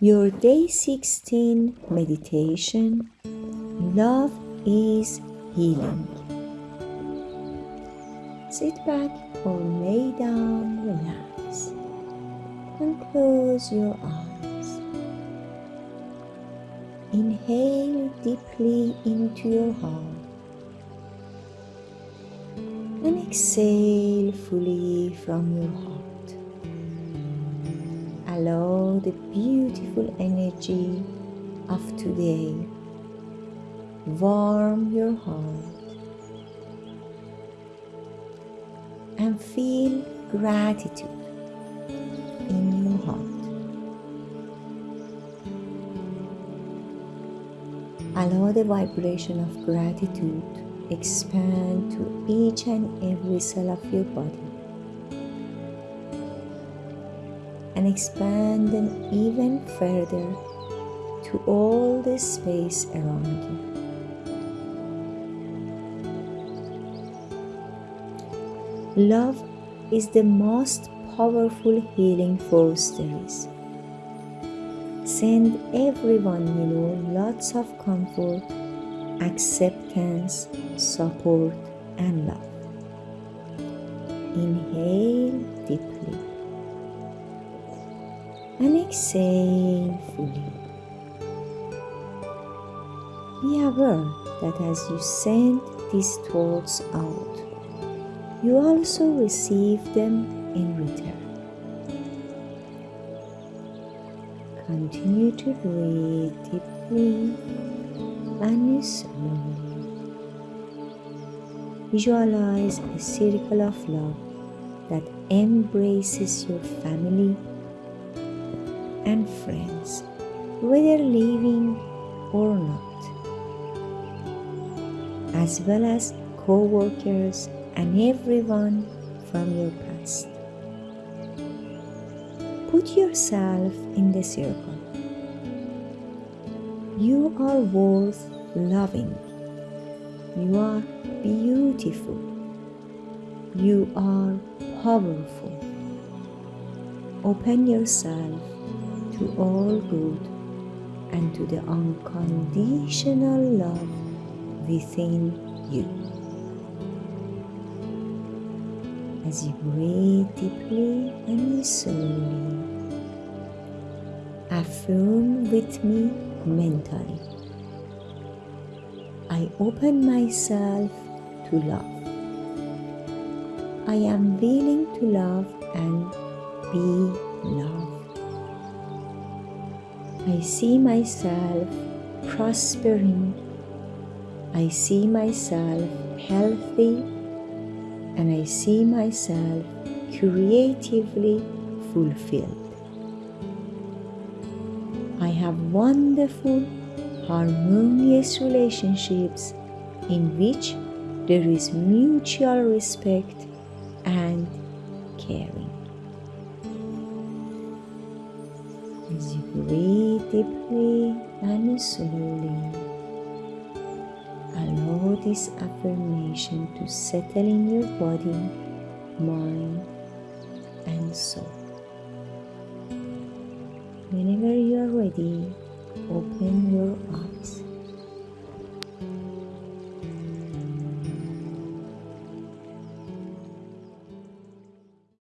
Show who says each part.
Speaker 1: Your day 16 meditation Love is Healing. Sit back or lay down, relax, and close your eyes. Inhale deeply into your heart and exhale fully from your heart. Allow the beautiful energy of today warm your heart and feel gratitude in your heart. Allow the vibration of gratitude expand to each and every cell of your body and expand them even further to all the space around you. Love is the most powerful healing force there is. Send everyone you know lots of comfort, acceptance, support, and love. Inhale deeply and exhale fully. Be aware that as you send these thoughts out, you also receive them in return. Continue to breathe deeply and slowly. Visualize a circle of love that embraces your family and friends, whether living or not, as well as co workers and everyone from your past. Put yourself in the circle. You are worth loving. You are beautiful. You are powerful. Open yourself to all good and to the unconditional love within you. as you breathe deeply and slowly. Affirm with me mentally. I open myself to love. I am willing to love and be I see myself prospering. I see myself healthy and I see myself creatively fulfilled. I have wonderful, harmonious relationships in which there is mutual respect and caring. As you breathe deeply and slowly, allow this affirmation to settle in your body, mind, and soul. Whenever you are ready, open your eyes.